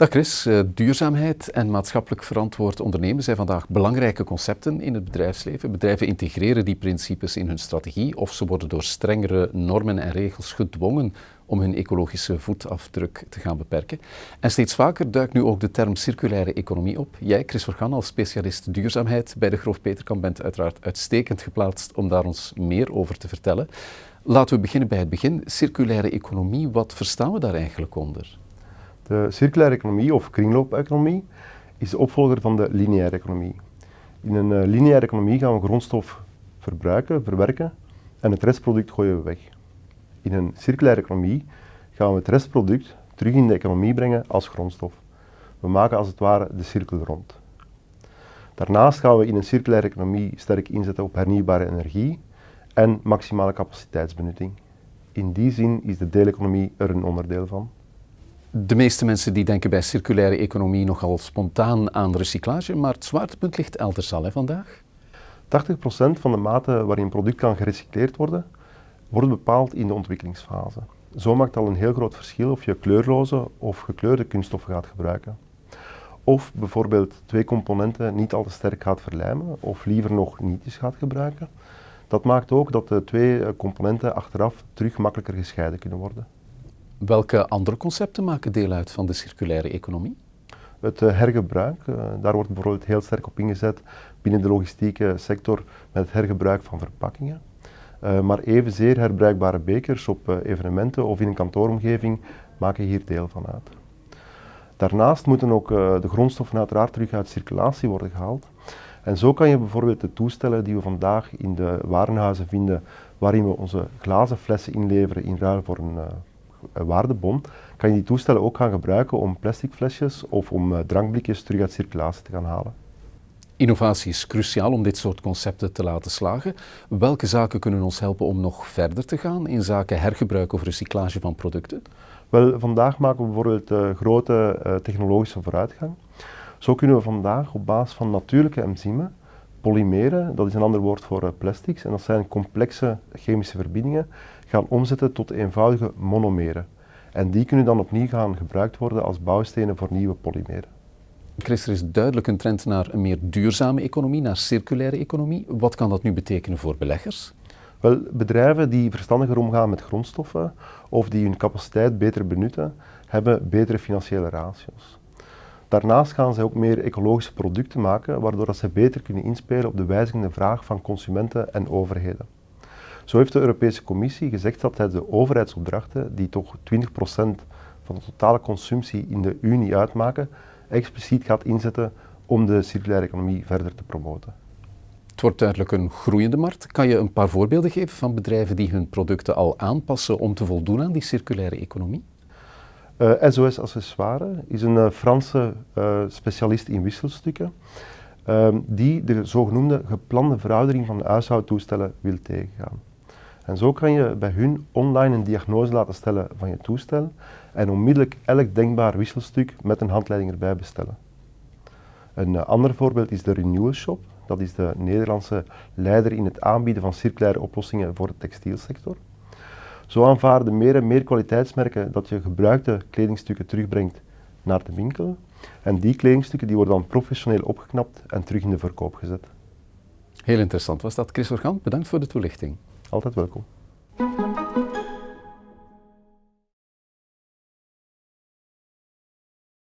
Dag Chris, eh, duurzaamheid en maatschappelijk verantwoord ondernemen zijn vandaag belangrijke concepten in het bedrijfsleven. Bedrijven integreren die principes in hun strategie of ze worden door strengere normen en regels gedwongen om hun ecologische voetafdruk te gaan beperken. En steeds vaker duikt nu ook de term circulaire economie op. Jij, Chris Organ, als specialist duurzaamheid bij de Groof Peterkamp bent uiteraard uitstekend geplaatst om daar ons meer over te vertellen. Laten we beginnen bij het begin. Circulaire economie, wat verstaan we daar eigenlijk onder? De circulaire economie of kringloopeconomie is de opvolger van de lineaire economie. In een uh, lineaire economie gaan we grondstof verbruiken, verwerken en het restproduct gooien we weg. In een circulaire economie gaan we het restproduct terug in de economie brengen als grondstof. We maken als het ware de cirkel rond. Daarnaast gaan we in een circulaire economie sterk inzetten op hernieuwbare energie en maximale capaciteitsbenutting. In die zin is de deeleconomie er een onderdeel van. De meeste mensen die denken bij circulaire economie nogal spontaan aan recyclage, maar het zwaartepunt ligt elders al hè, vandaag. 80% van de mate waarin een product kan gerecycleerd worden, wordt bepaald in de ontwikkelingsfase. Zo maakt al een heel groot verschil of je kleurloze of gekleurde kunststoffen gaat gebruiken. Of bijvoorbeeld twee componenten niet al te sterk gaat verlijmen of liever nog nietjes gaat gebruiken. Dat maakt ook dat de twee eh, componenten achteraf terug makkelijker gescheiden kunnen worden. Welke andere concepten maken deel uit van de circulaire economie? Het eh, hergebruik, eh, daar wordt bijvoorbeeld heel sterk op ingezet binnen de logistieke sector met het hergebruik van verpakkingen. Uh, maar evenzeer herbruikbare bekers op evenementen of in een kantooromgeving maken hier deel van uit. Daarnaast moeten ook de grondstoffen uiteraard terug uit circulatie worden gehaald. En zo kan je bijvoorbeeld de toestellen die we vandaag in de warenhuizen vinden, waarin we onze glazen flessen inleveren in ruil voor een waardebon, kan je die toestellen ook gaan gebruiken om plastic flesjes of om eh, drankblikjes terug uit circulatie te gaan halen. Innovatie is cruciaal om dit soort concepten te laten slagen. Welke zaken kunnen ons helpen om nog verder te gaan in zaken hergebruik of recyclage van producten? Wel, vandaag maken we bijvoorbeeld uh, grote technologische vooruitgang. Zo kunnen we vandaag op basis van natuurlijke enzymen, polymeren, dat is een ander woord voor uh, plastics, en dat zijn complexe chemische verbindingen, gaan omzetten tot eenvoudige monomeren. En die kunnen dan opnieuw gaan gebruikt worden als bouwstenen voor nieuwe polymeren. Chris, er is duidelijk een trend naar een meer duurzame economie, naar circulaire economie. Wat kan dat nu betekenen voor beleggers? Wel, bedrijven die verstandiger omgaan met grondstoffen of die hun capaciteit beter benutten, hebben betere financiële ratio's. Daarnaast gaan zij ook meer ecologische producten maken, waardoor ze beter kunnen inspelen op de wijzigende vraag van consumenten en overheden. Zo heeft de Europese Commissie gezegd dat hij de overheidsopdrachten, die toch 20% van de totale consumptie in de Unie uitmaken, expliciet gaat inzetten om de circulaire economie verder te promoten. Het wordt duidelijk een groeiende markt. Kan je een paar voorbeelden geven van bedrijven die hun producten al aanpassen om te voldoen aan die circulaire economie? Uh, eh, SOS Accessoire is een uh, Franse uh, specialist in wisselstukken ehm, die de zogenoemde geplande veroudering van de huishoudtoestellen wil tegengaan. En zo kan je bij hun online een diagnose laten stellen van je toestel en onmiddellijk elk denkbaar wisselstuk met een handleiding erbij bestellen. Een ander voorbeeld is de Renewal Shop. Dat is de Nederlandse leider in het aanbieden van circulaire oplossingen voor de textielsector. Zo aanvaarden meer en meer kwaliteitsmerken dat je gebruikte kledingstukken terugbrengt naar de winkel. En die kledingstukken die worden dan professioneel opgeknapt en terug in de verkoop gezet. Heel interessant was dat. Chris Organ, bedankt voor de toelichting. Altijd welkom.